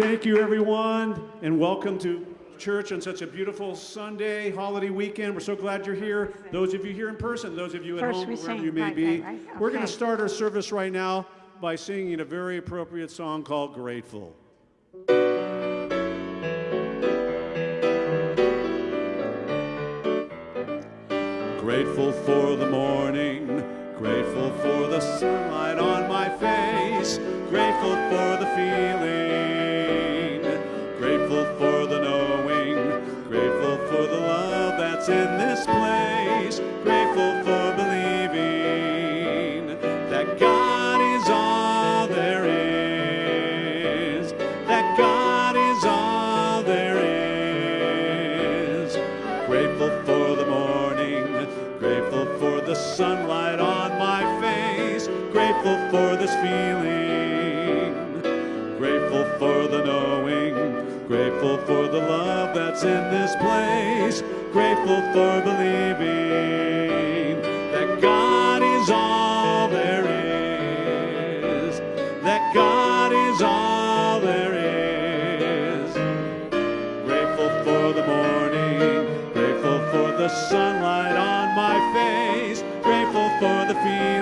Thank you, everyone, and welcome to church on such a beautiful Sunday holiday weekend. We're so glad you're here. Those of you here in person, those of you at First home, wherever sing. you may Right, be. right, right. We're going to start our service right now by singing a very appropriate song called Grateful. Grateful for the morning, grateful for the sunlight on my face, grateful for the feeling, in this place, grateful for believing that God is all there is, that God is all there is. Grateful for the morning, grateful for the sunlight on my face, grateful for this feeling, grateful for the love that's in this place, grateful for believing that God is all there is, that God is all there is. Grateful for the morning, grateful for the sunlight on my face, grateful for the feeling,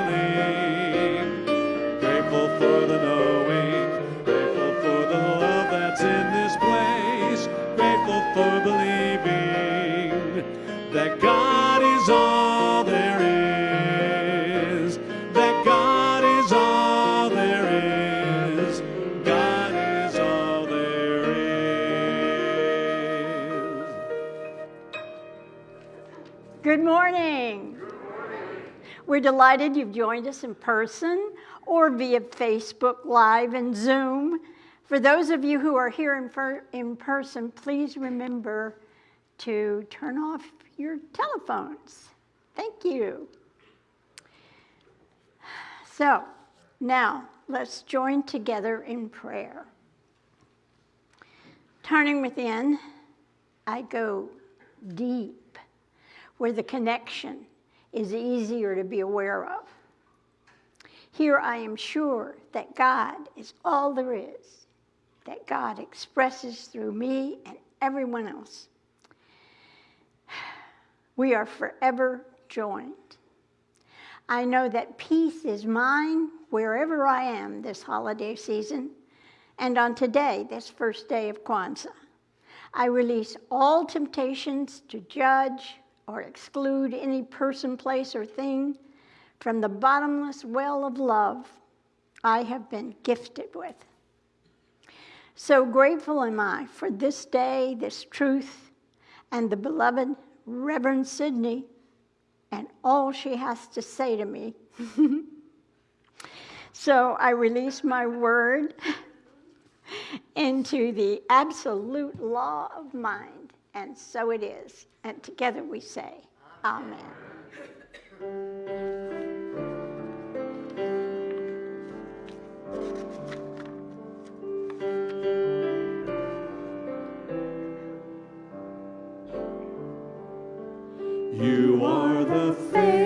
We're delighted you've joined us in person or via Facebook Live and Zoom. For those of you who are here in, per- in person, please remember to turn off your telephones. Thank you. So, now let's join together in prayer. Turning within, I go deep where the connection is easier to be aware of. Here I am sure that God is all there is, that God expresses through me and everyone else. We are forever joined. I know that peace is mine wherever I am this holiday season and on today, this first day of Kwanzaa. I release all temptations to judge or exclude any person, place, or thing from the bottomless well of love I have been gifted with. So grateful am I for this day, this truth, and the beloved Reverend Sydney and all she has to say to me. so I release my word into the absolute law of mind, and so it is. And together we say, Amen. You are the face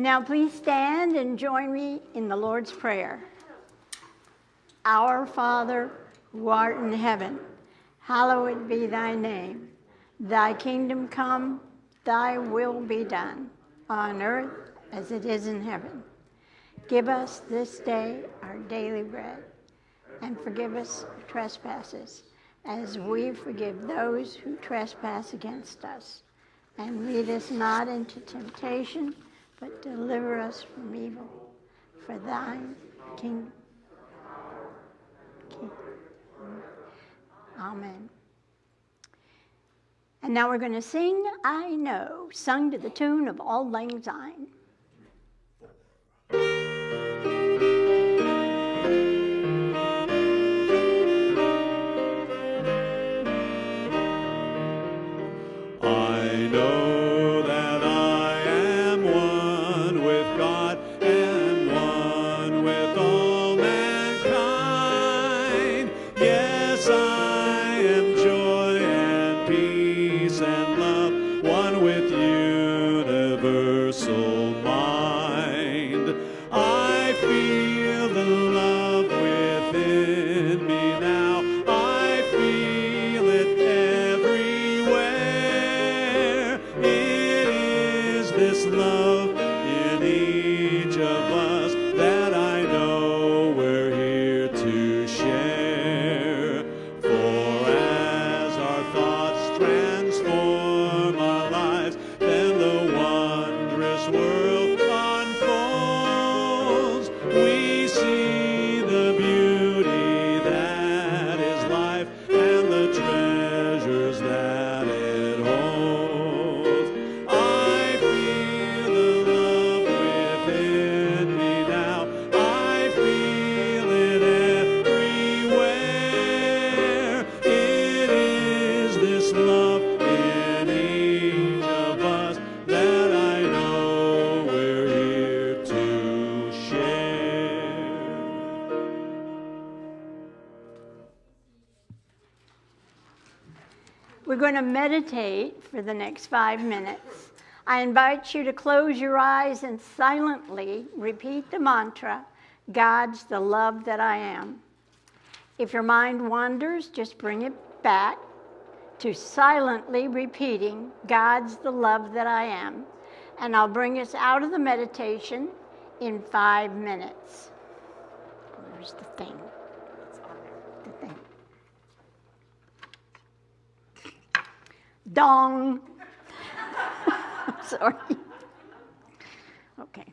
And now please stand and join me in the Lord's Prayer. Our Father, who art in heaven, hallowed be thy name. Thy kingdom come, thy will be done, on earth as it is in heaven. Give us this day our daily bread, and forgive us trespasses, as we forgive those who trespass against us. And lead us not into temptation, but deliver us from evil. For thine kingdom. King- Amen. And now we're going to sing I Know, sung to the tune of Auld Lang Syne. We're going to meditate for the next five minutes. I invite you to close your eyes and silently repeat the mantra God's the love that I am. If your mind wanders, just bring it back to silently repeating God's the love that I am. And I'll bring us out of the meditation in five minutes. Where's the thing? The thing. Dong. Sorry. Okay.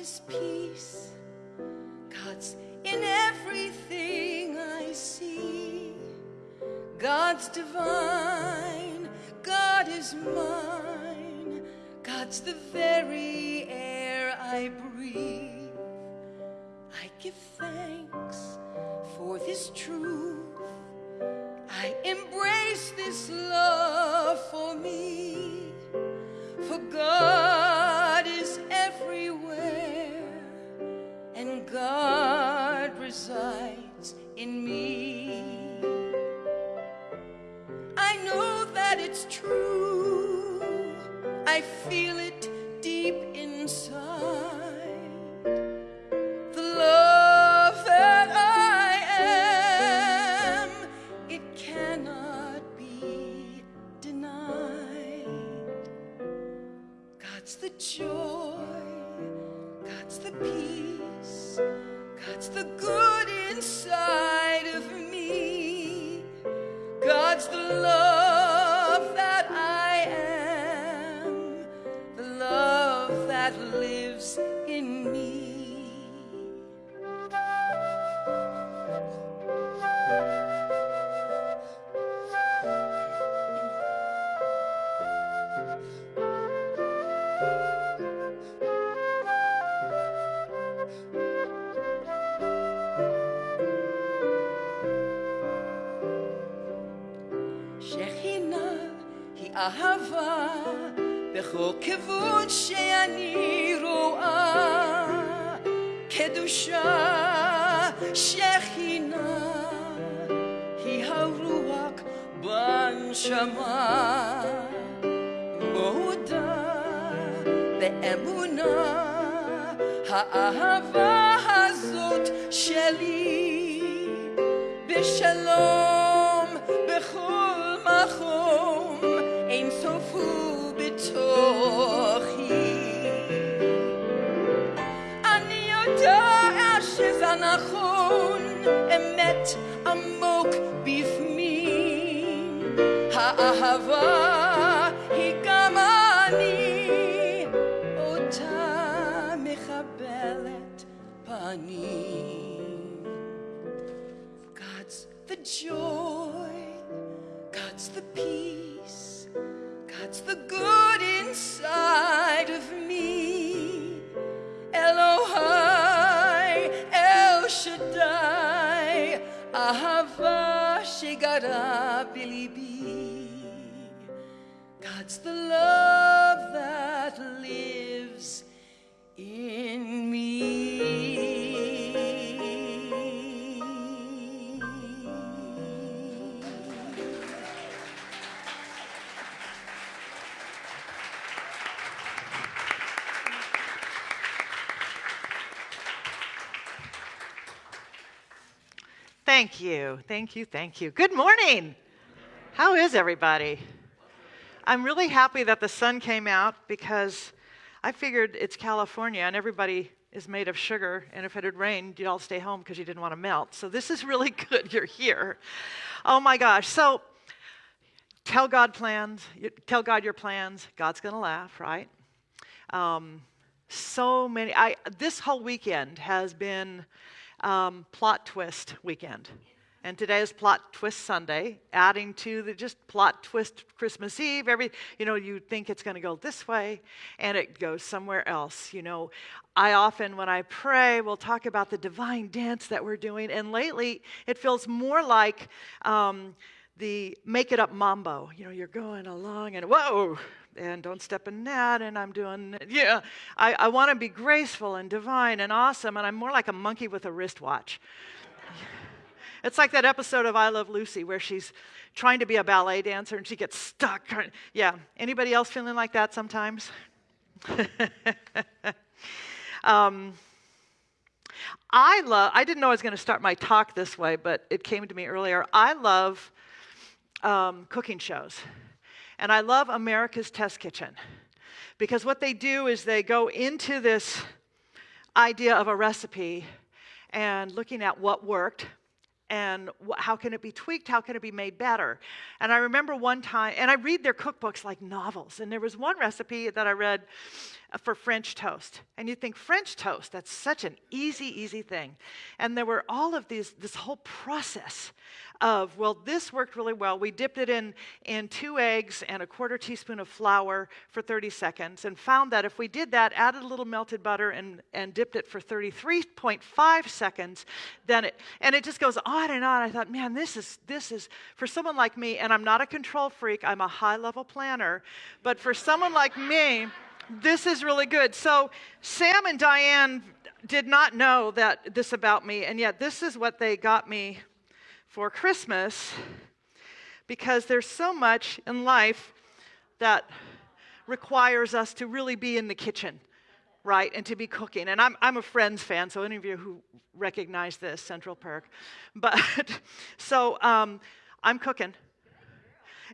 God is peace, God's in everything I see. God's divine, God is mine, God's the very air I בכל כיוון שאני רואה קדושה שכינה היא הרוח בנשמה מודה באמונה האהבה הזאת שלי בשלום בתוכי. אני יודע שזה נכון אמת עמוק בפנים. האהבה היא גם אני אותה מקבלת פנים Shigara Bilibi. God's the love that lives in me. Thank you, thank you, thank you. Good morning. How is everybody? I'm really happy that the sun came out because I figured it's California and everybody is made of sugar, and if it had rained, you'd all stay home because you didn't want to melt. So this is really good you're here. Oh my gosh. So tell God plans, tell God your plans. God's going to laugh, right? Um, so many. I this whole weekend has been um, plot twist weekend, and today is plot twist Sunday, adding to the just plot twist Christmas Eve. Every you know you think it's going to go this way, and it goes somewhere else. You know, I often when I pray we'll talk about the divine dance that we're doing, and lately it feels more like. Um, the make it up mambo. You know, you're going along and whoa, and don't step in that, and I'm doing, yeah. I, I want to be graceful and divine and awesome, and I'm more like a monkey with a wristwatch. It's like that episode of I Love Lucy where she's trying to be a ballet dancer and she gets stuck. Yeah, anybody else feeling like that sometimes? um, I love, I didn't know I was going to start my talk this way, but it came to me earlier. I love um, cooking shows. And I love America's Test Kitchen because what they do is they go into this idea of a recipe and looking at what worked and how can it be tweaked? How can it be made better? And I remember one time, and I read their cookbooks like novels, and there was one recipe that I read for French toast. And you think, French toast, that's such an easy, easy thing. And there were all of these, this whole process of, well, this worked really well. We dipped it in, in two eggs and a quarter teaspoon of flour for 30 seconds and found that if we did that, added a little melted butter and, and dipped it for 33.5 seconds, then it, and it just goes on and on. I thought, man, this is, this is, for someone like me, and I'm not a control freak, I'm a high level planner, but for someone like me, this is really good. So Sam and Diane did not know that this about me, and yet this is what they got me for Christmas because there's so much in life that requires us to really be in the kitchen, right? And to be cooking. And I'm, I'm a Friends fan, so any of you who recognize this, Central Perk. But so um, I'm cooking.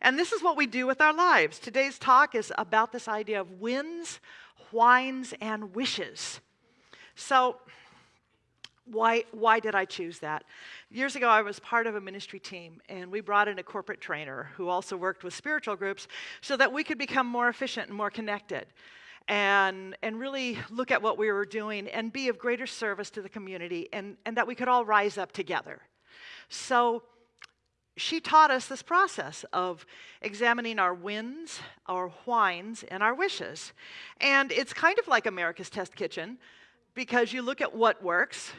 And this is what we do with our lives. Today's talk is about this idea of wins, whines, and wishes. So, why, why did I choose that? Years ago, I was part of a ministry team, and we brought in a corporate trainer who also worked with spiritual groups so that we could become more efficient and more connected and, and really look at what we were doing and be of greater service to the community and, and that we could all rise up together. So, she taught us this process of examining our wins, our whines, and our wishes. And it's kind of like America's Test Kitchen because you look at what works,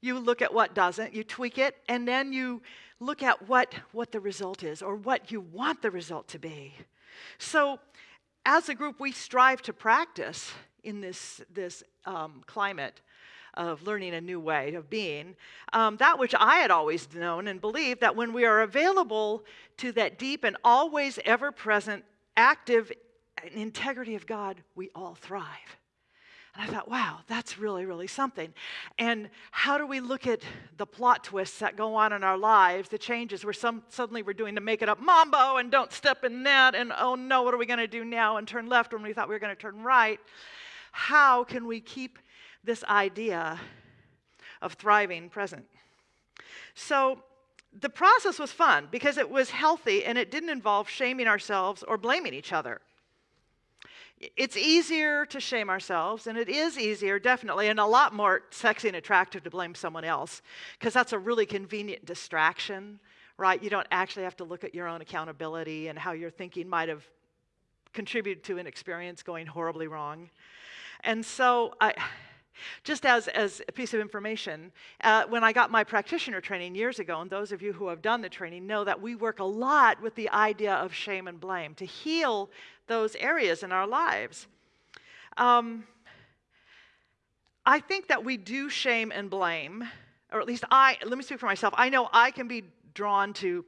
you look at what doesn't, you tweak it, and then you look at what, what the result is or what you want the result to be. So, as a group, we strive to practice in this, this um, climate of learning a new way of being. Um, that which I had always known and believed that when we are available to that deep and always ever present, active integrity of God, we all thrive. And I thought, wow, that's really, really something. And how do we look at the plot twists that go on in our lives, the changes where some, suddenly we're doing the make it up mambo and don't step in that, and oh no, what are we going to do now? And turn left when we thought we were going to turn right. How can we keep this idea of thriving present? So, the process was fun because it was healthy and it didn't involve shaming ourselves or blaming each other. It's easier to shame ourselves, and it is easier, definitely, and a lot more sexy and attractive to blame someone else, because that's a really convenient distraction, right? You don't actually have to look at your own accountability and how your thinking might have contributed to an experience going horribly wrong. And so I just as, as a piece of information, uh, when I got my practitioner training years ago, and those of you who have done the training know that we work a lot with the idea of shame and blame to heal those areas in our lives. Um, I think that we do shame and blame, or at least I, let me speak for myself. I know I can be drawn to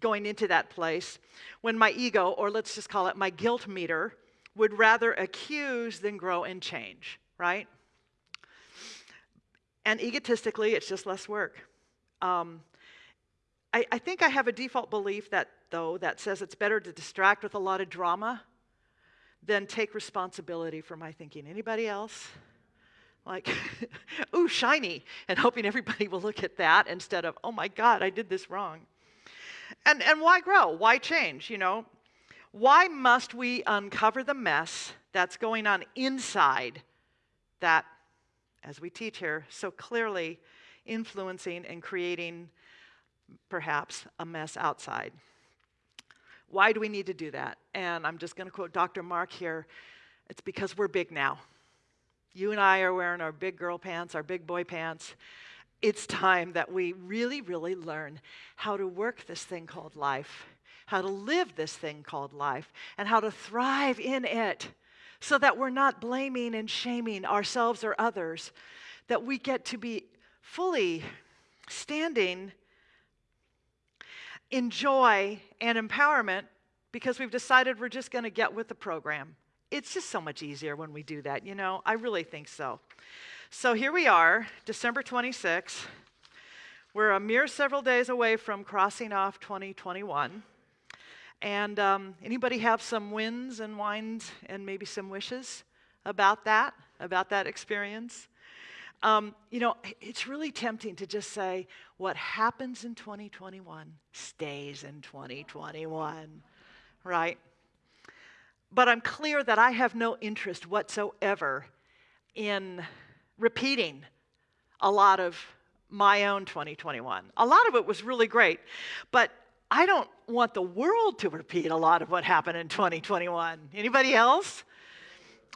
going into that place when my ego, or let's just call it my guilt meter, would rather accuse than grow and change, right? And egotistically, it's just less work. Um, I, I think I have a default belief that, though, that says it's better to distract with a lot of drama than take responsibility for my thinking. Anybody else? Like, ooh, shiny, and hoping everybody will look at that instead of, oh my God, I did this wrong. And, and why grow? Why change? You know, why must we uncover the mess that's going on inside that as we teach here, so clearly influencing and creating perhaps a mess outside. Why do we need to do that? And I'm just going to quote Dr. Mark here it's because we're big now. You and I are wearing our big girl pants, our big boy pants. It's time that we really, really learn how to work this thing called life, how to live this thing called life, and how to thrive in it so that we're not blaming and shaming ourselves or others, that we get to be fully standing in joy and empowerment because we've decided we're just going to get with the program. It's just so much easier when we do that, you know? I really think so. So here we are, December 26. We're a mere several days away from crossing off 2021. And um, anybody have some wins and whines and maybe some wishes about that, about that experience? Um, you know, it's really tempting to just say, what happens in 2021 stays in 2021, right? But I'm clear that I have no interest whatsoever in repeating a lot of my own 2021. A lot of it was really great, but I don't want the world to repeat a lot of what happened in 2021. Anybody else?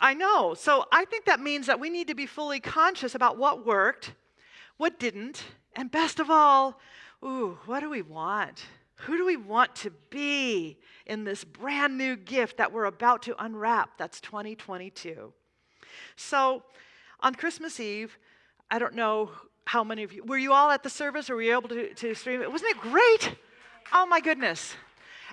I know. So I think that means that we need to be fully conscious about what worked, what didn't, and best of all, ooh, what do we want? Who do we want to be in this brand new gift that we're about to unwrap? That's 2022. So on Christmas Eve, I don't know how many of you, were you all at the service or were you able to, to stream it? Wasn't it great? Oh my goodness.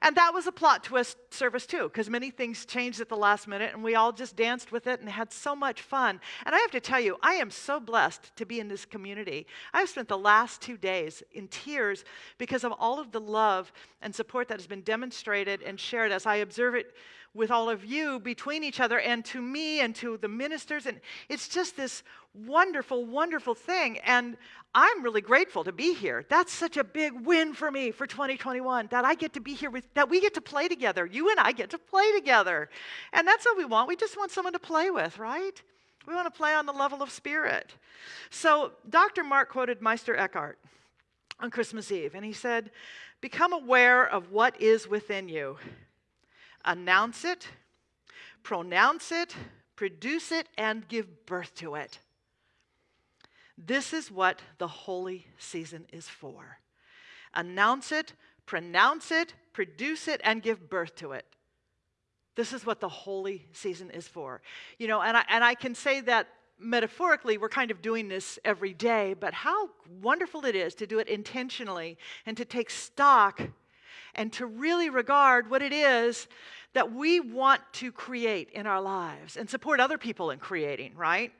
And that was a plot twist service too, because many things changed at the last minute, and we all just danced with it and had so much fun. And I have to tell you, I am so blessed to be in this community. I've spent the last two days in tears because of all of the love and support that has been demonstrated and shared as I observe it with all of you between each other and to me and to the ministers. And it's just this wonderful, wonderful thing. And I'm really grateful to be here. That's such a big win for me for 2021 that I get to be here with, that we get to play together. You and I get to play together. And that's what we want. We just want someone to play with, right? We want to play on the level of spirit. So Dr. Mark quoted Meister Eckhart on Christmas Eve, and he said, Become aware of what is within you announce it, pronounce it, produce it, and give birth to it. This is what the holy season is for. Announce it, pronounce it, produce it, and give birth to it. This is what the holy season is for. You know, and I, and I can say that metaphorically, we're kind of doing this every day, but how wonderful it is to do it intentionally and to take stock and to really regard what it is that we want to create in our lives and support other people in creating, right?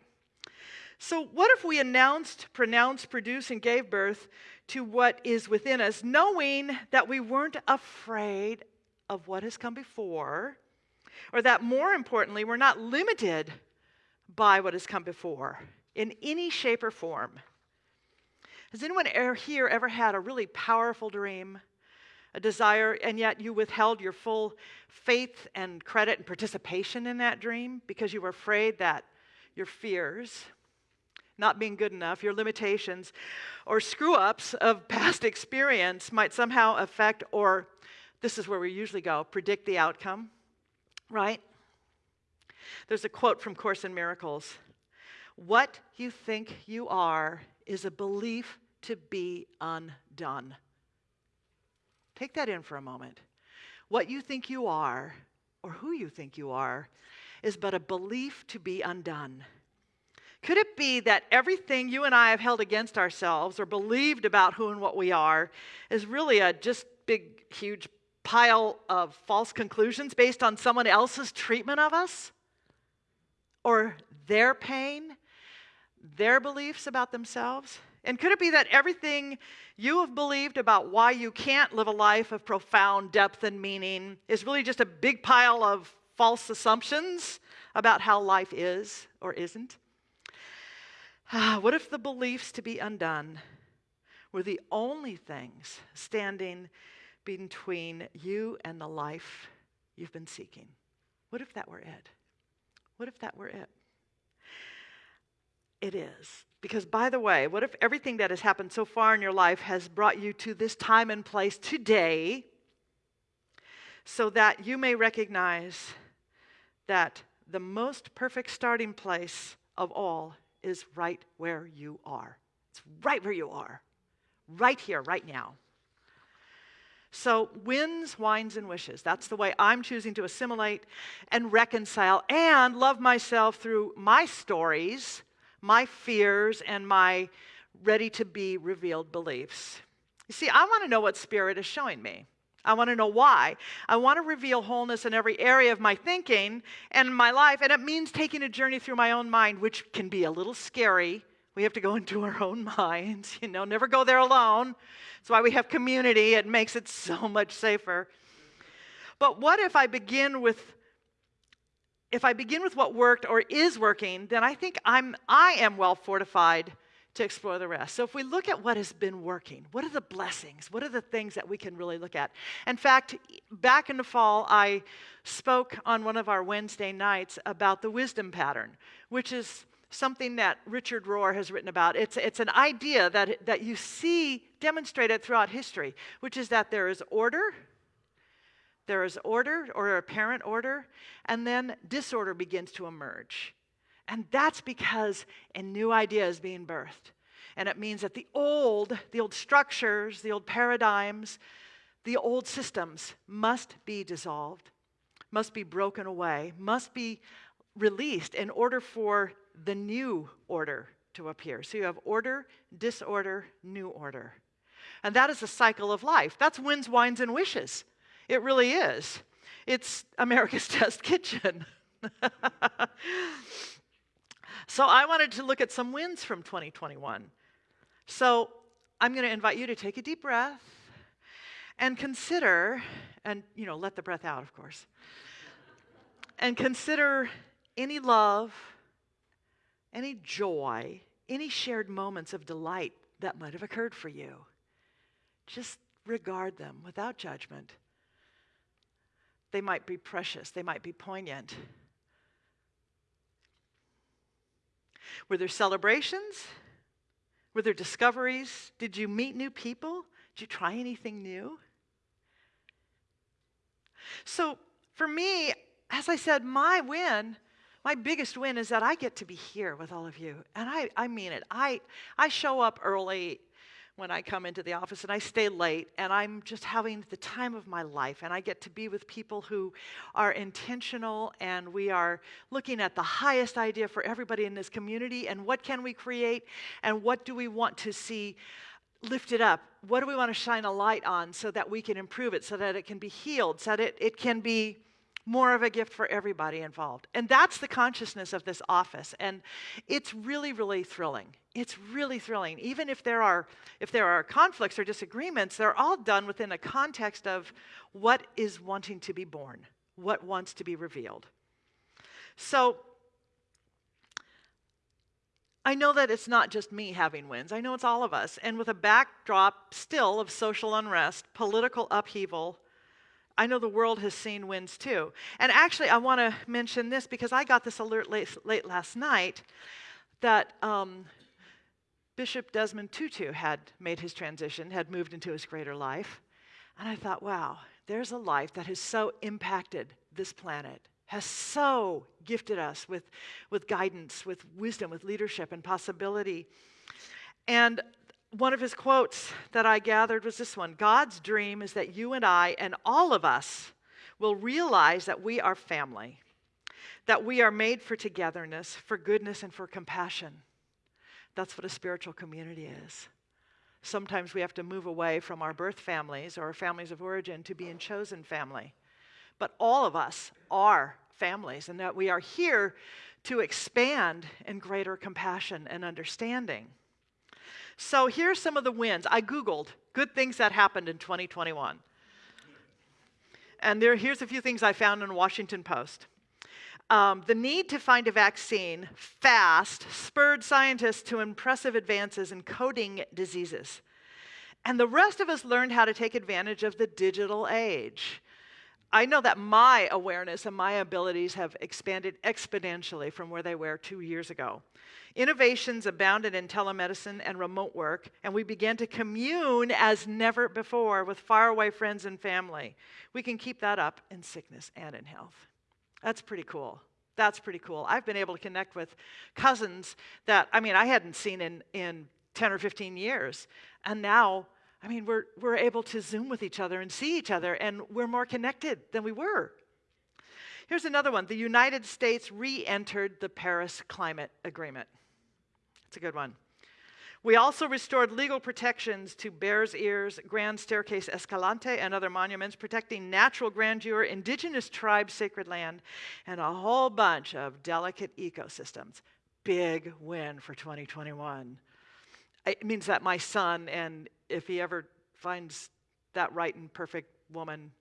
So, what if we announced, pronounced, produced, and gave birth to what is within us, knowing that we weren't afraid of what has come before, or that more importantly, we're not limited by what has come before in any shape or form? Has anyone here ever had a really powerful dream? A desire, and yet you withheld your full faith and credit and participation in that dream because you were afraid that your fears, not being good enough, your limitations, or screw ups of past experience might somehow affect, or this is where we usually go, predict the outcome, right? There's a quote from Course in Miracles What you think you are is a belief to be undone. Take that in for a moment. What you think you are, or who you think you are, is but a belief to be undone. Could it be that everything you and I have held against ourselves or believed about who and what we are is really a just big, huge pile of false conclusions based on someone else's treatment of us? Or their pain, their beliefs about themselves? And could it be that everything you have believed about why you can't live a life of profound depth and meaning is really just a big pile of false assumptions about how life is or isn't? Ah, what if the beliefs to be undone were the only things standing between you and the life you've been seeking? What if that were it? What if that were it? It is. Because, by the way, what if everything that has happened so far in your life has brought you to this time and place today so that you may recognize that the most perfect starting place of all is right where you are? It's right where you are, right here, right now. So, wins, whines, and wishes. That's the way I'm choosing to assimilate and reconcile and love myself through my stories my fears and my ready to be revealed beliefs. You see, I want to know what Spirit is showing me. I want to know why. I want to reveal wholeness in every area of my thinking and my life, and it means taking a journey through my own mind, which can be a little scary. We have to go into our own minds, you know, never go there alone. That's why we have community, it makes it so much safer. But what if I begin with if I begin with what worked or is working, then I think I'm, I am well fortified to explore the rest. So if we look at what has been working, what are the blessings? What are the things that we can really look at? In fact, back in the fall, I spoke on one of our Wednesday nights about the wisdom pattern, which is something that Richard Rohr has written about. It's, it's an idea that, that you see demonstrated throughout history, which is that there is order, there is order or apparent order, and then disorder begins to emerge. And that's because a new idea is being birthed. And it means that the old, the old structures, the old paradigms, the old systems must be dissolved, must be broken away, must be released in order for the new order to appear. So you have order, disorder, new order. And that is a cycle of life. That's winds, whines, and wishes. It really is. It's America's Test Kitchen. So I wanted to look at some wins from 2021. So I'm going to invite you to take a deep breath and consider, and you know, let the breath out, of course, and consider any love, any joy, any shared moments of delight that might have occurred for you. Just regard them without judgment. They might be precious, they might be poignant. Were there celebrations? Were there discoveries? Did you meet new people? Did you try anything new? So, for me, as I said, my win, my biggest win is that I get to be here with all of you. And I, I mean it. I, I show up early when I come into the office and I stay late and I'm just having the time of my life and I get to be with people who are intentional and we are looking at the highest idea for everybody in this community and what can we create and what do we want to see lifted up? What do we want to shine a light on so that we can improve it, so that it can be healed, so that it, it can be more of a gift for everybody involved. And that's the consciousness of this office. And it's really, really thrilling. It's really thrilling. Even if there are if there are conflicts or disagreements, they're all done within a context of what is wanting to be born, what wants to be revealed. So I know that it's not just me having wins. I know it's all of us. And with a backdrop still of social unrest, political upheaval, I know the world has seen winds too. And actually, I want to mention this because I got this alert late, late last night that um, Bishop Desmond Tutu had made his transition, had moved into his greater life. And I thought, wow, there's a life that has so impacted this planet, has so gifted us with, with guidance, with wisdom, with leadership and possibility. And one of his quotes that I gathered was this one God's dream is that you and I and all of us will realize that we are family, that we are made for togetherness, for goodness, and for compassion. That's what a spiritual community is. Sometimes we have to move away from our birth families or our families of origin to be in chosen family. But all of us are families, and that we are here to expand in greater compassion and understanding. So here's some of the wins. I Googled good things that happened in 2021. And there, here's a few things I found in Washington Post. Um, the need to find a vaccine fast spurred scientists to impressive advances in coding diseases. And the rest of us learned how to take advantage of the digital age. I know that my awareness and my abilities have expanded exponentially from where they were two years ago. Innovations abounded in telemedicine and remote work, and we began to commune as never before with faraway friends and family. We can keep that up in sickness and in health. That's pretty cool. That's pretty cool. I've been able to connect with cousins that, I mean, I hadn't seen in, in 10 or 15 years, and now I mean, we're, we're able to Zoom with each other and see each other, and we're more connected than we were. Here's another one the United States re entered the Paris Climate Agreement. It's a good one. We also restored legal protections to Bears Ears, Grand Staircase Escalante, and other monuments, protecting natural grandeur, indigenous tribes, sacred land, and a whole bunch of delicate ecosystems. Big win for 2021. It means that my son and if he ever finds that right and perfect woman,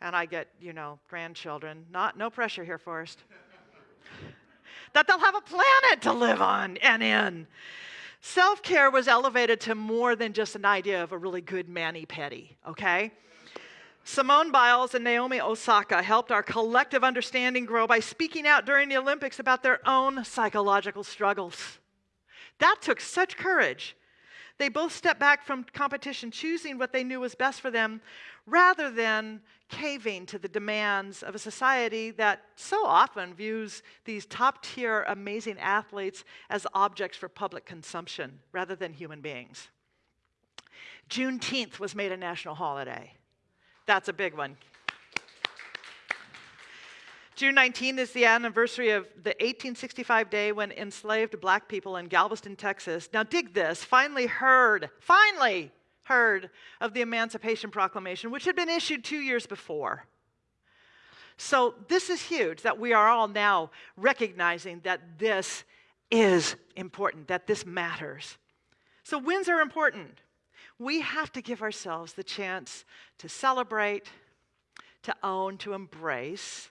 and I get, you know, grandchildren, not no pressure here, Forrest. That they'll have a planet to live on and in. Self care was elevated to more than just an idea of a really good mani pedi, okay? Simone Biles and Naomi Osaka helped our collective understanding grow by speaking out during the Olympics about their own psychological struggles. That took such courage. They both stepped back from competition, choosing what they knew was best for them, rather than caving to the demands of a society that so often views these top tier, amazing athletes as objects for public consumption rather than human beings. Juneteenth was made a national holiday. That's a big one. June 19 is the anniversary of the 1865 day when enslaved black people in Galveston, Texas, now dig this, finally heard, finally heard of the Emancipation Proclamation, which had been issued two years before. So, this is huge that we are all now recognizing that this is important, that this matters. So, wins are important we have to give ourselves the chance to celebrate, to own, to embrace,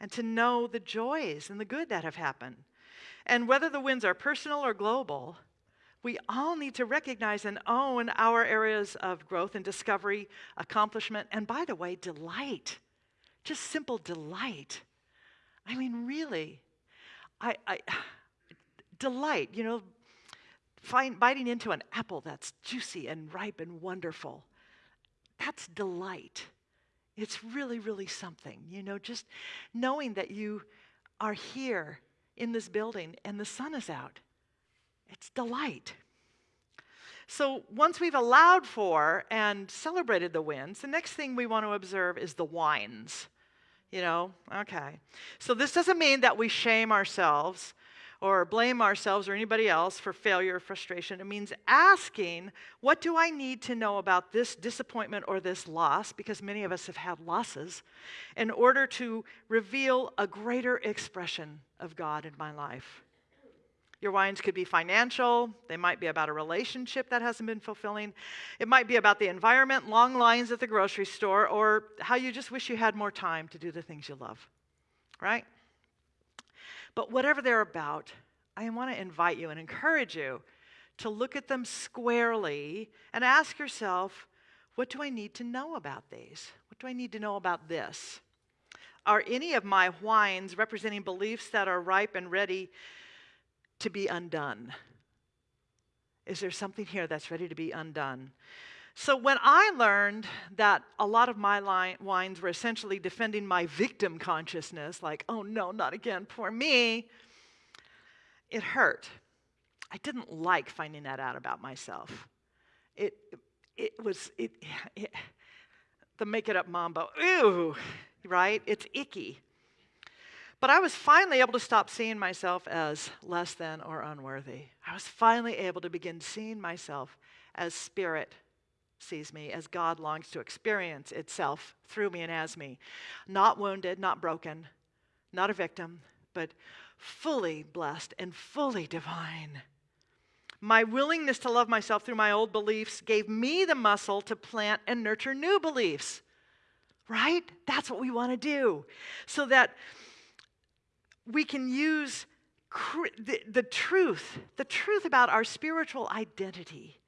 and to know the joys and the good that have happened. And whether the wins are personal or global, we all need to recognize and own our areas of growth and discovery, accomplishment, and by the way, delight. Just simple delight. I mean, really, I, I delight, you know, find, biting into an apple that's juicy and ripe and wonderful. That's delight. It's really, really something, you know, just knowing that you are here in this building and the sun is out. It's delight. So once we've allowed for and celebrated the wins, the next thing we want to observe is the whines. You know, okay. So this doesn't mean that we shame ourselves or blame ourselves or anybody else for failure or frustration. It means asking, what do I need to know about this disappointment or this loss, because many of us have had losses, in order to reveal a greater expression of God in my life? Your whines could be financial. They might be about a relationship that hasn't been fulfilling. It might be about the environment, long lines at the grocery store, or how you just wish you had more time to do the things you love. Right? But whatever they're about, I want to invite you and encourage you to look at them squarely and ask yourself, what do I need to know about these? What do I need to know about this? Are any of my whines representing beliefs that are ripe and ready to be undone? Is there something here that's ready to be undone? So when I learned that a lot of my line, whines were essentially defending my victim consciousness, like, oh no, not again, poor me, it hurt. I didn't like finding that out about myself. It, it was, it, it the make it up mambo, ew, right? It's icky. But I was finally able to stop seeing myself as less than or unworthy. I was finally able to begin seeing myself as spirit sees me as God longs to experience itself through me and as me. Not wounded, not broken, not a victim, but fully blessed and fully divine. My willingness to love myself through my old beliefs gave me the muscle to plant and nurture new beliefs. Right? That's what we want to do. So that we can use the, the truth, the truth about our spiritual identity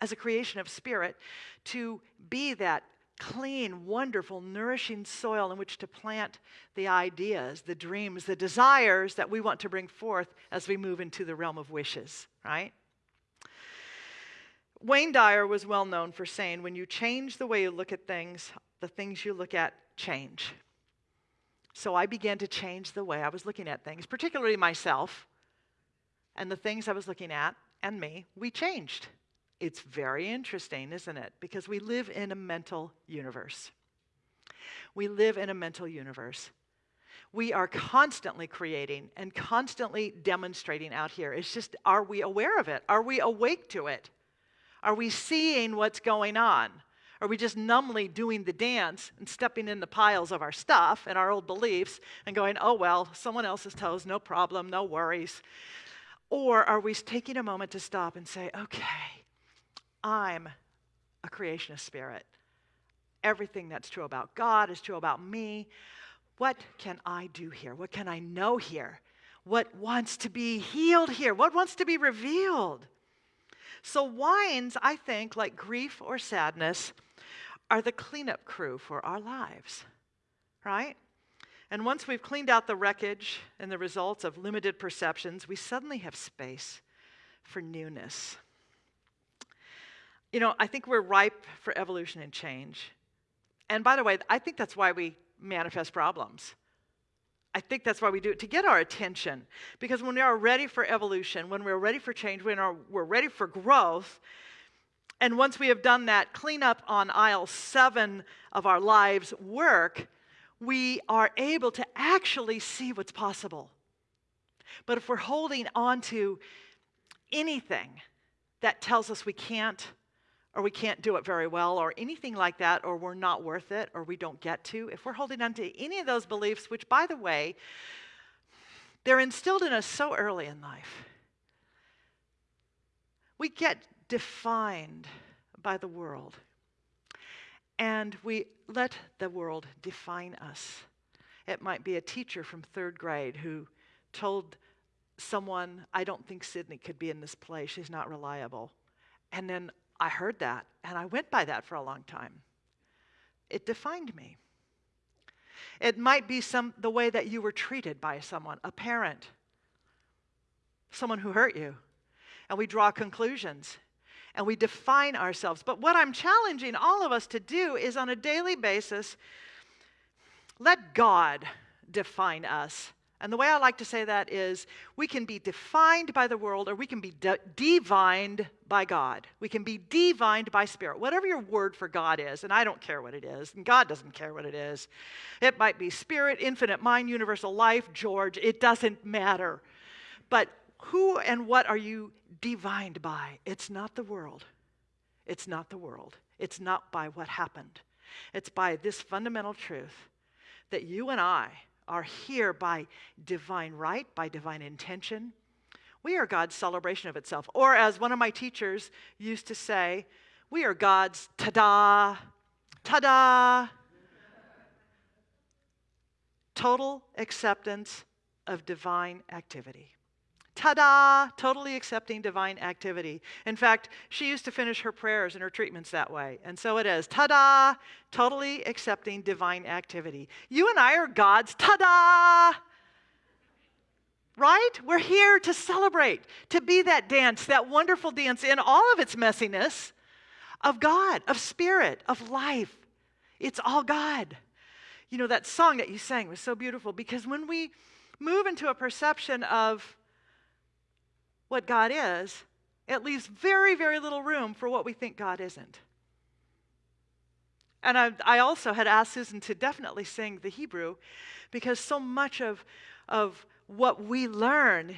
as a creation of spirit to be that clean, wonderful, nourishing soil in which to plant the ideas, the dreams, the desires that we want to bring forth as we move into the realm of wishes, right? Wayne Dyer was well known for saying, when you change the way you look at things, the things you look at change. So I began to change the way I was looking at things, particularly myself and the things I was looking at and me. We changed. It's very interesting, isn't it? Because we live in a mental universe. We live in a mental universe. We are constantly creating and constantly demonstrating out here. It's just, are we aware of it? Are we awake to it? Are we seeing what's going on? Are we just numbly doing the dance and stepping in the piles of our stuff and our old beliefs and going, oh, well, someone else's toes, no problem, no worries? Or are we taking a moment to stop and say, okay, I'm a creationist spirit. Everything that's true about God is true about me. What can I do here? What can I know here? What wants to be healed here? What wants to be revealed? So, whines, I think, like grief or sadness, are the cleanup crew for our lives, right? And once we've cleaned out the wreckage and the results of limited perceptions, we suddenly have space for newness. You know, I think we're ripe for evolution and change. And by the way, I think that's why we manifest problems. I think that's why we do it to get our attention. Because when we are ready for evolution, when we're ready for change, when we're ready for growth, and once we have done that cleanup on aisle seven of our lives work, we are able to actually see what's possible. But if we're holding on to anything that tells us we can't, or we can't do it very well, or anything like that, or we're not worth it, or we don't get to, if we're holding on to any of those beliefs, which, by the way, they're instilled in us so early in life, we get defined by the world. And we let the world define us. It might be a teacher from third grade who told someone, I don't think Sydney could be in this play. She's not reliable. And then I heard that and I went by that for a long time. It defined me. It might be some, the way that you were treated by someone, a parent, someone who hurt you. And we draw conclusions and we define ourselves. But what I'm challenging all of us to do is on a daily basis, let God define us and the way I like to say that is we can be defined by the world or we can be de- divined by God. We can be divined by spirit, whatever your word for God is. And I don't care what it is, and God doesn't care what it is. It might be spirit, infinite mind, universal life, George, it doesn't matter. But who and what are you divined by? It's not the world. It's not the world. It's not by what happened. It's by this fundamental truth that you and I are here by divine right, by divine intention. We are God's celebration of itself. Or, as one of my teachers used to say, we are God's ta da, ta da. Total acceptance of divine activity. Ta da! Totally accepting divine activity. In fact, she used to finish her prayers and her treatments that way. And so it is. Ta da! Totally accepting divine activity. You and I are God's ta da! Right? We're here to celebrate, to be that dance, that wonderful dance in all of its messiness of God, of spirit, of life. It's all God. You know, that song that you sang was so beautiful because when we move into a perception of what God is, it leaves very, very little room for what we think God isn't. And I, I, also had asked Susan to definitely sing the Hebrew because so much of, of what we learn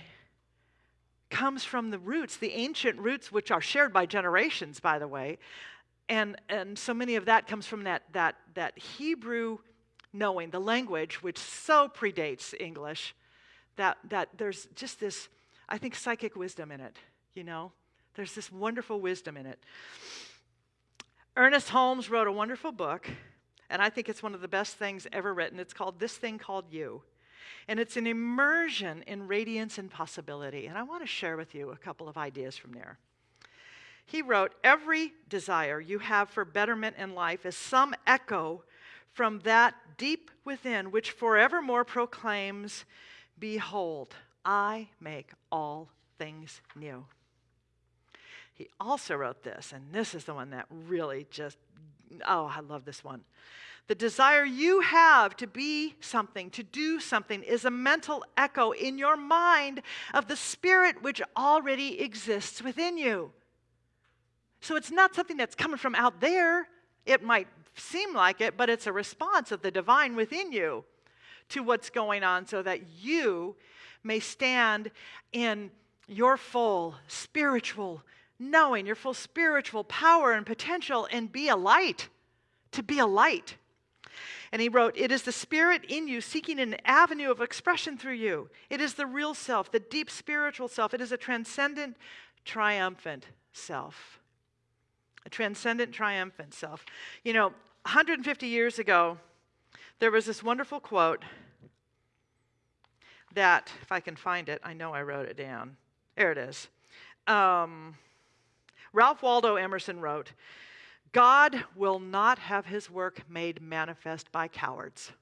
comes from the roots, the ancient roots, which are shared by generations, by the way. And, and so many of that comes from that, that, that Hebrew knowing, the language, which so predates English, that, that there's just this I think, psychic wisdom in it, you know? There's this wonderful wisdom in it. Ernest Holmes wrote a wonderful book, and I think it's one of the best things ever written. It's called This Thing Called You. And it's an immersion in radiance and possibility. And I want to share with you a couple of ideas from there. He wrote Every desire you have for betterment in life is some echo from that deep within, which forevermore proclaims, Behold, I make all things new. He also wrote this, and this is the one that really just, oh, I love this one. The desire you have to be something, to do something, is a mental echo in your mind of the spirit which already exists within you. So it's not something that's coming from out there. It might seem like it, but it's a response of the divine within you to what's going on so that you may stand in your full spiritual knowing, your full spiritual power and potential, and be a light, to be a light. And he wrote, It is the spirit in you seeking an avenue of expression through you. It is the real self, the deep spiritual self. It is a transcendent, triumphant self. A transcendent, triumphant self. You know, 150 years ago, there was this wonderful quote that, if I can find it, I know I wrote it down. There it is. Um, Ralph Waldo Emerson wrote, God will not have his work made manifest by cowards.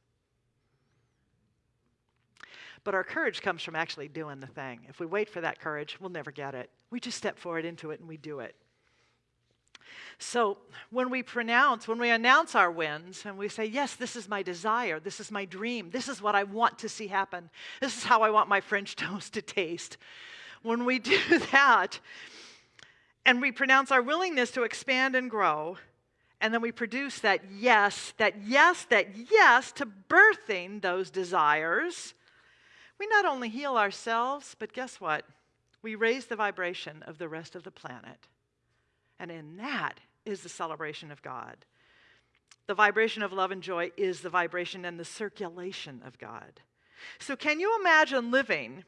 But our courage comes from actually doing the thing. If we wait for that courage, we'll never get it. We just step forward into it and we do it. So when we pronounce, when we announce our wins and we say, Yes, this is my desire, this is my dream, this is what I want to see happen, this is how I want my French toast to taste. When we do that and we pronounce our willingness to expand and grow, and then we produce that yes, that yes, that yes to birthing those desires, we not only heal ourselves, but guess what? We raise the vibration of the rest of the planet. And in that is the celebration of God. The vibration of love and joy is the vibration and the circulation of God. So, can you imagine living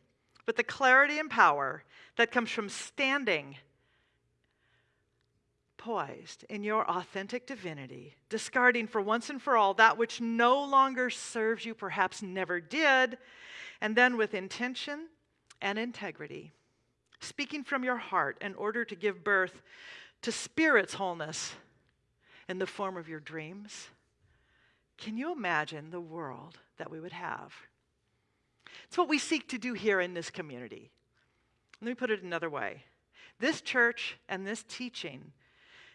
with the clarity and power that comes from standing poised in your authentic divinity, discarding for once and for all that which no longer serves you, perhaps never did, and then with intention and integrity, speaking from your heart in order to give birth to spirit's wholeness in the form of your dreams? Can you imagine the world that we would have? It's what we seek to do here in this community. Let me put it another way. This church and this teaching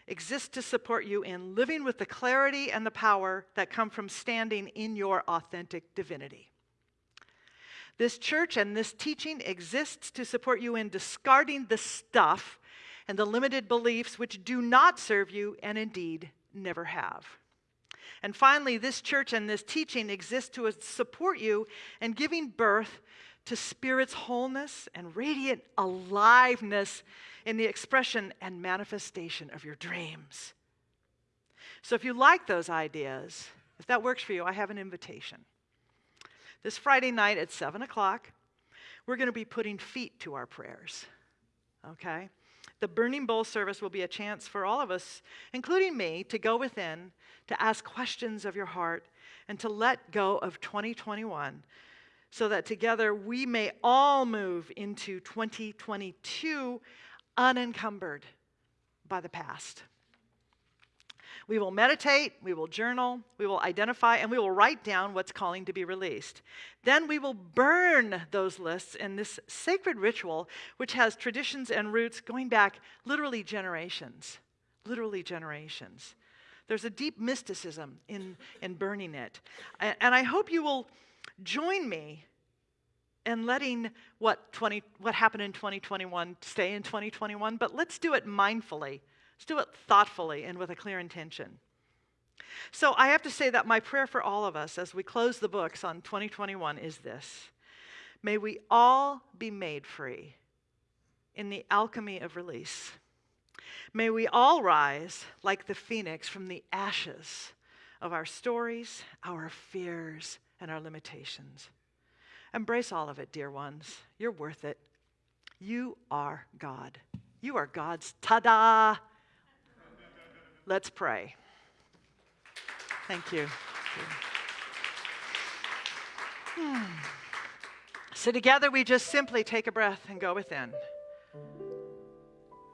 exists to support you in living with the clarity and the power that come from standing in your authentic divinity. This church and this teaching exists to support you in discarding the stuff and the limited beliefs which do not serve you and indeed never have. And finally, this church and this teaching exist to support you in giving birth to Spirit's wholeness and radiant aliveness in the expression and manifestation of your dreams. So, if you like those ideas, if that works for you, I have an invitation. This Friday night at 7 o'clock, we're going to be putting feet to our prayers. Okay? The burning bowl service will be a chance for all of us, including me, to go within, to ask questions of your heart, and to let go of 2021 so that together we may all move into 2022 unencumbered by the past. We will meditate, we will journal, we will identify, and we will write down what's calling to be released. Then we will burn those lists in this sacred ritual, which has traditions and roots going back literally generations. Literally generations. There's a deep mysticism in, in burning it. And I hope you will join me in letting what, 20, what happened in 2021 stay in 2021, but let's do it mindfully Let's do it thoughtfully and with a clear intention. So I have to say that my prayer for all of us as we close the books on 2021 is this May we all be made free in the alchemy of release. May we all rise like the phoenix from the ashes of our stories, our fears, and our limitations. Embrace all of it, dear ones. You're worth it. You are God. You are God's ta da Let's pray. Thank you. Hmm. So, together we just simply take a breath and go within.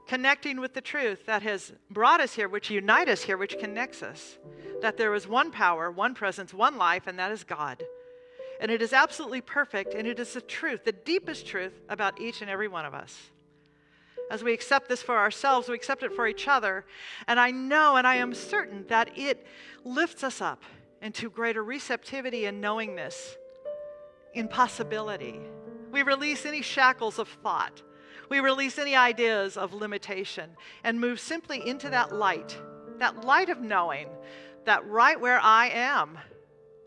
Connecting with the truth that has brought us here, which unites us here, which connects us. That there is one power, one presence, one life, and that is God. And it is absolutely perfect, and it is the truth, the deepest truth about each and every one of us. As we accept this for ourselves, we accept it for each other. And I know and I am certain that it lifts us up into greater receptivity and knowingness, in possibility. We release any shackles of thought. We release any ideas of limitation and move simply into that light, that light of knowing that right where I am,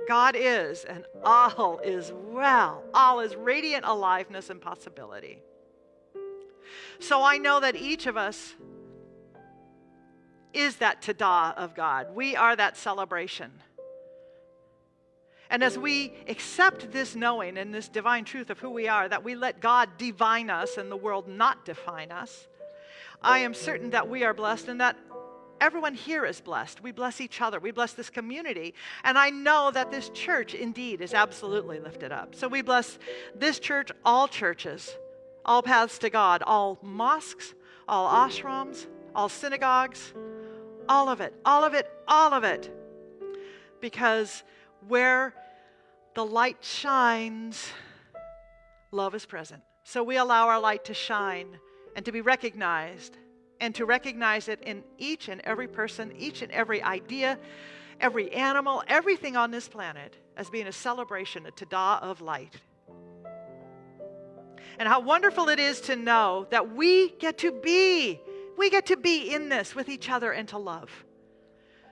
God is, and all is well. All is radiant aliveness and possibility. So I know that each of us is that tada of God. We are that celebration. And as we accept this knowing and this divine truth of who we are, that we let God divine us and the world not define us, I am certain that we are blessed and that Everyone here is blessed. We bless each other. We bless this community. And I know that this church indeed is absolutely lifted up. So we bless this church, all churches, all paths to God, all mosques, all ashrams, all synagogues, all of it, all of it, all of it. Because where the light shines, love is present. So we allow our light to shine and to be recognized and to recognize it in each and every person, each and every idea, every animal, everything on this planet as being a celebration, a tada of light. And how wonderful it is to know that we get to be, we get to be in this with each other and to love.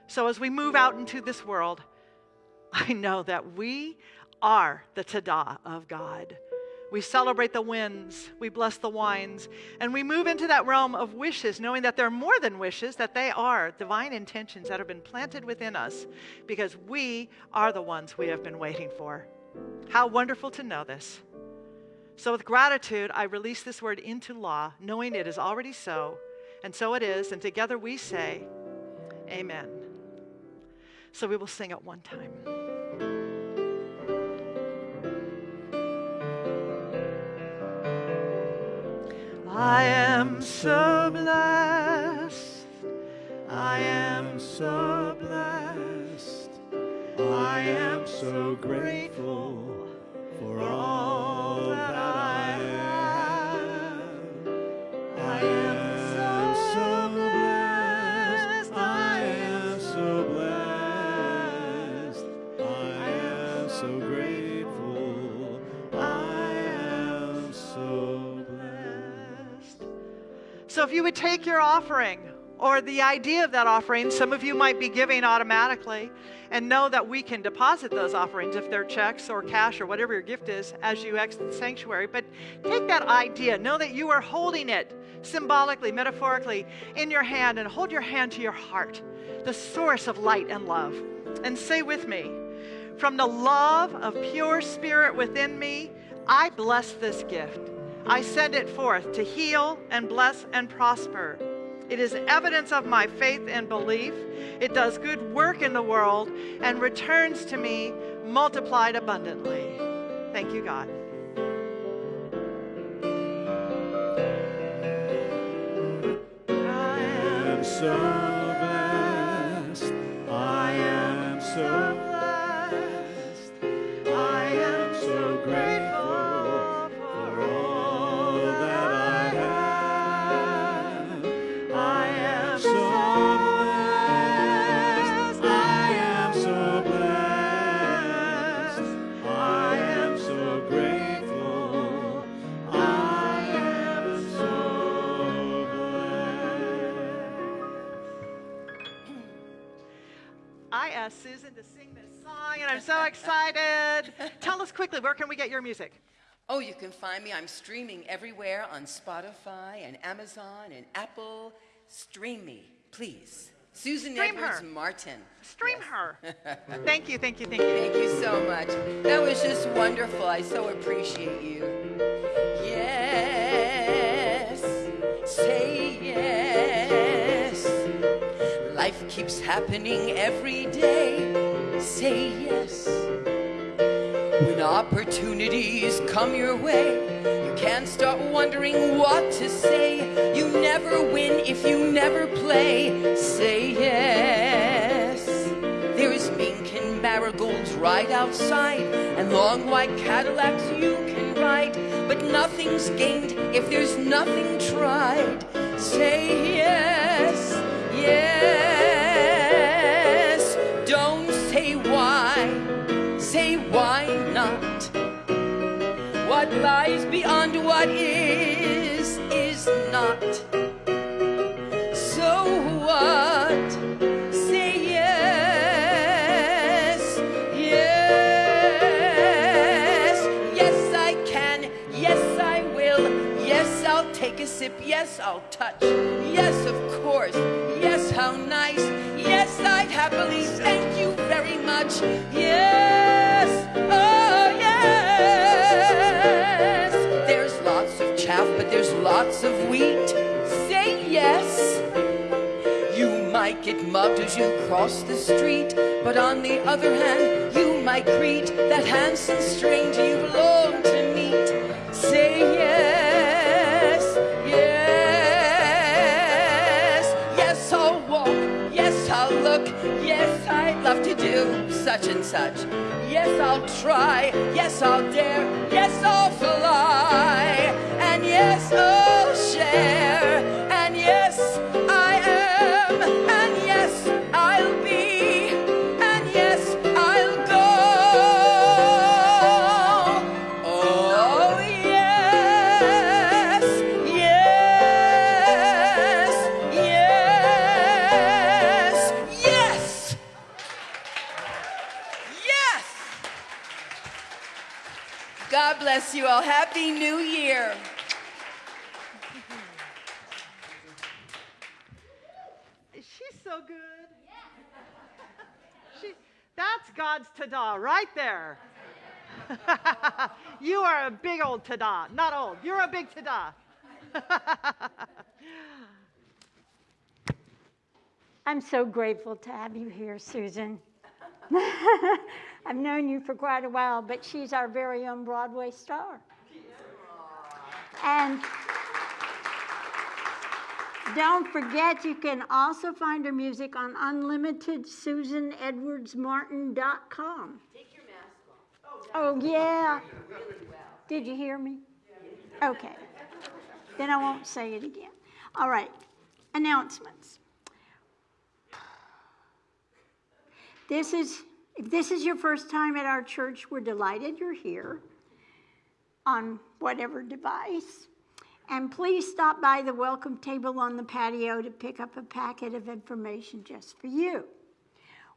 So as we move out into this world, I know that we are the tada of God. We celebrate the winds, we bless the whines, and we move into that realm of wishes, knowing that they're more than wishes, that they are divine intentions that have been planted within us because we are the ones we have been waiting for. How wonderful to know this. So, with gratitude, I release this word into law, knowing it is already so, and so it is, and together we say, Amen. So, we will sing it one time. I am so blessed. I am so blessed. I am so grateful for all So, if you would take your offering or the idea of that offering, some of you might be giving automatically, and know that we can deposit those offerings if they're checks or cash or whatever your gift is as you exit the sanctuary. But take that idea, know that you are holding it symbolically, metaphorically in your hand, and hold your hand to your heart, the source of light and love. And say with me, from the love of pure spirit within me, I bless this gift. I send it forth to heal and bless and prosper. It is evidence of my faith and belief. It does good work in the world and returns to me multiplied abundantly. Thank you, God. I am so excited. Tell us quickly, where can we get your music? Oh, you can find me. I'm streaming everywhere on Spotify and Amazon and Apple. Stream me, please. Susan Stream Edwards her. Martin. Stream Yes. her. thank you, thank you, thank you. Thank you so much. That was just wonderful. I so appreciate you. Yes, say yes. Life keeps happening every day. Say yes. When opportunities come your way, you can't start wondering what to say. You never win if you never play. Say yes. There's mink and marigolds right outside, and long white Cadillacs you can ride. But nothing's gained if there's nothing tried. Say yes, yes. Lies beyond what is, is not. So what? Say yes, yes, yes I can, yes I will, yes I'll take a sip, yes I'll touch, yes of course, yes how nice, yes I'd happily, thank you very much, yes, lots of wheat. Say yes. You might get mugged as you cross the street. But on the other hand, you might greet that handsome stranger you've longed to meet. Say yes, yes, yes, I'll walk, yes, I'll look, yes, I'd love to do such and such. Yes, I'll try, yes, I'll dare, yes, I'll fly, yes, I'll share, and yes, I am, and yes, I'll be, and yes, I'll go. Oh, yes, yes, yes, yes, yes. God bless you all. Happy New Year. She's so good. She, that's God's ta-da right there. you are a big old ta-da. Not old. You're a big ta-da. I'm so grateful to have you here, Susan. I've known you for quite a while, but she's our very own Broadway star. And don't forget, you can also find her music on unlimitedsusanedwardsmartin.com. Take your mask off. Oh, yeah. Did you hear me? Okay. Then I won't say it again. All right. Announcements. This is, if this is your first time at our church, we're delighted you're here on whatever device. And please stop by the welcome table on the patio to pick up a packet of information just for you.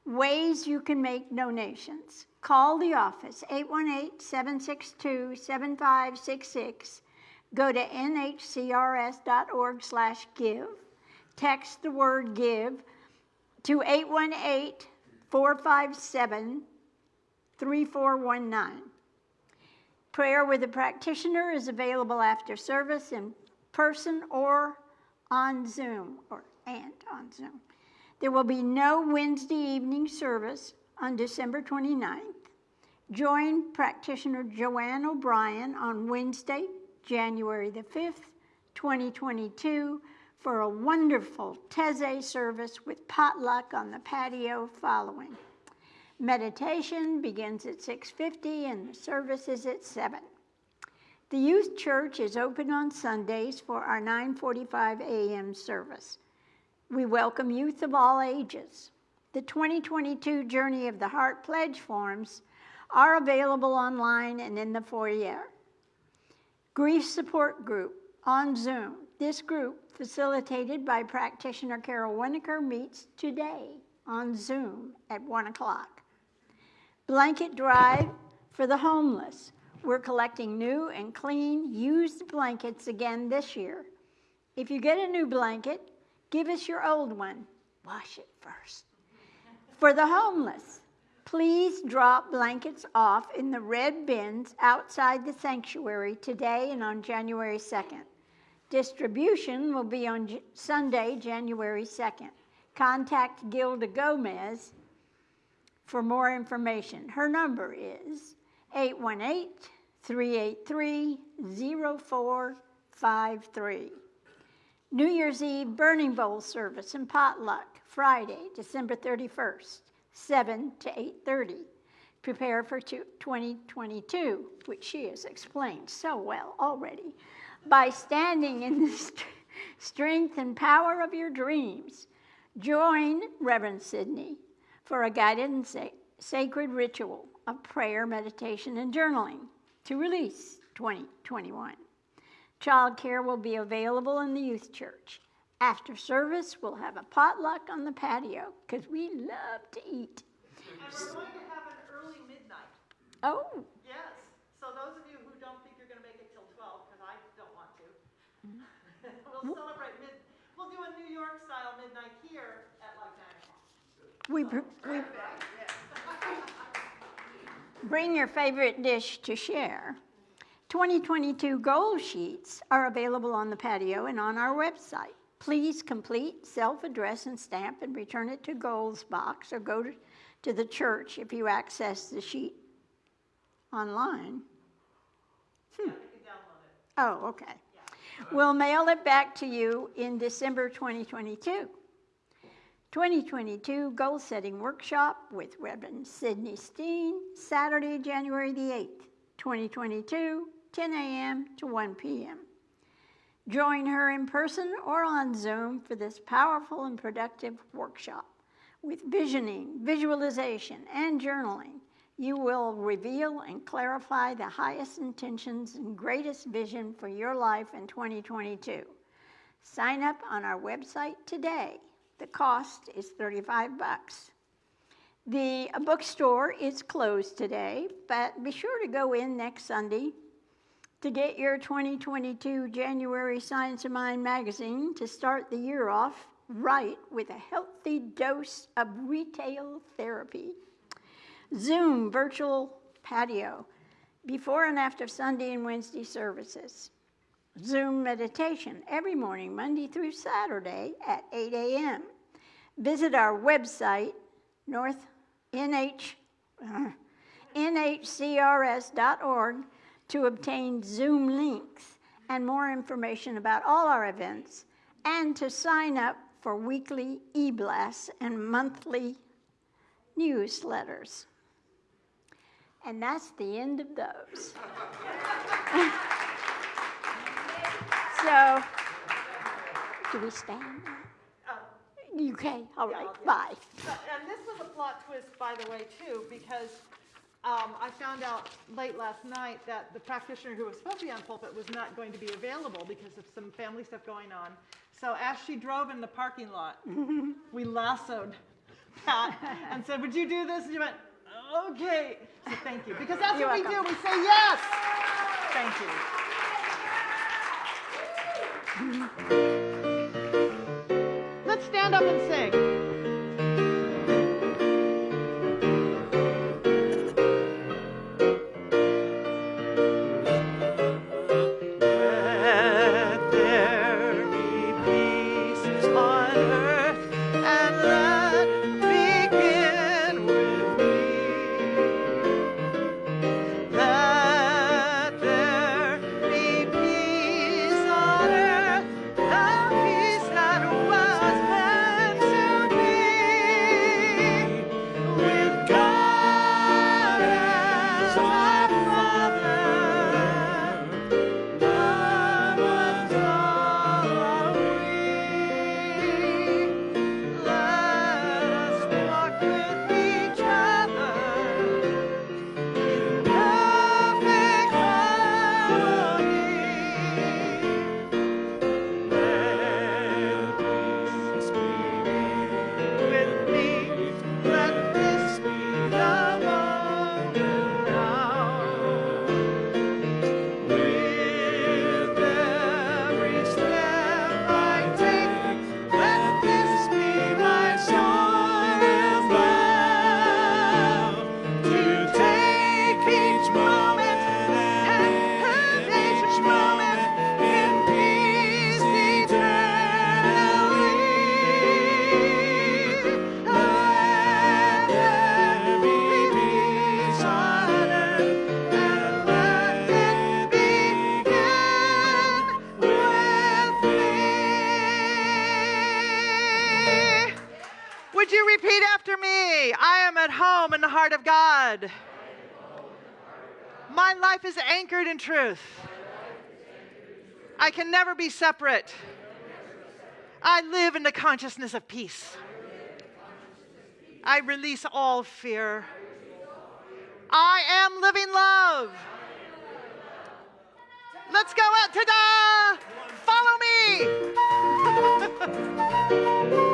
Ways you can make donations. Call the office, 818-762-7566. Go to nhcrs.org slash give. Text the word give to 818-457-3419. Prayer with a practitioner is available after service in person or on Zoom, or and on Zoom. There will be no Wednesday evening service on December 29th. Join practitioner Joanne O'Brien on Wednesday, January the 5th, 2022, for a wonderful Taizé service with potluck on the patio following. Meditation begins at 6:50 and the service is at 7. The youth church is open on Sundays for our 9:45 a.m. service. We welcome youth of all ages. The 2022 Journey of the Heart pledge forms are available online and in the foyer. Grief Support Group on Zoom. This group, facilitated by practitioner Carol Winokur, meets today on Zoom at 1 o'clock. Blanket Drive for the homeless. We're collecting new and clean used blankets again this year. If you get a new blanket, give us your old one. Wash it first. For the homeless, please drop blankets off in the red bins outside the sanctuary today and on January 2nd. Distribution will be on J- Sunday, January 2nd. Contact Gilda Gomez for more information. Her number is 818 383 0453. New Year's Eve burning bowl service and potluck, Friday, December 31st, 7 to 8:30. Prepare for two- 2022, which she has explained so well already, by standing in the st- strength and power of your dreams. Join Reverend Sidney for a guided and sa- sacred ritual of prayer, meditation, and journaling to release 2021. Childcare will be available in the youth church. After service, we'll have a potluck on the patio because we love to eat. And we're going to have an early midnight. Oh, Yes. So those of you who don't think you're going to make it till 12, because I don't want to, we'll mm-hmm. celebrate mid. We'll do a New York style midnight here at like 9 o'clock. We, we bring your favorite dish to share. 2022 goal sheets are available on the patio and on our website. Please complete, self-address and stamp and return it to goals box or go to, to the church if you access the sheet online. Hmm. Oh, okay. We'll mail it back to you in December 2022. 2022 Goal Setting Workshop with Reverend Sidney Steen, Saturday, January the 8th, 2022, 10 a.m. to 1 p.m. Join her in person or on Zoom for this powerful and productive workshop. With visioning, visualization, and journaling, you will reveal and clarify the highest intentions and greatest vision for your life in 2022. Sign up on our website today. The cost is 35 bucks. The bookstore is closed today, but be sure to go in next Sunday to get your 2022 January Science of Mind magazine to start the year off right with a healthy dose of retail therapy. Zoom virtual patio before and after Sunday and Wednesday services. Zoom meditation every morning, Monday through Saturday at 8 a.m. Visit our website, north, nh, uh, nhcrs.org to obtain Zoom links and more information about all our events and to sign up for weekly e-blasts and monthly newsletters. And that's the end of those. so, do we stand? Okay, all right, bye. And this was a plot twist, by the way, too, because um, I found out late last night that the practitioner who was supposed to be on pulpit was not going to be available because of some family stuff going on. So as she drove in the parking lot, we lassoed Pat and said, would you do this? And she went, okay. So thank you, because that's You're what we do. We say yes. Thank you. Let's stand up and sing. I can never be separate. I live in the consciousness of peace. I release all fear. I am living love. Let's go out to the follow me.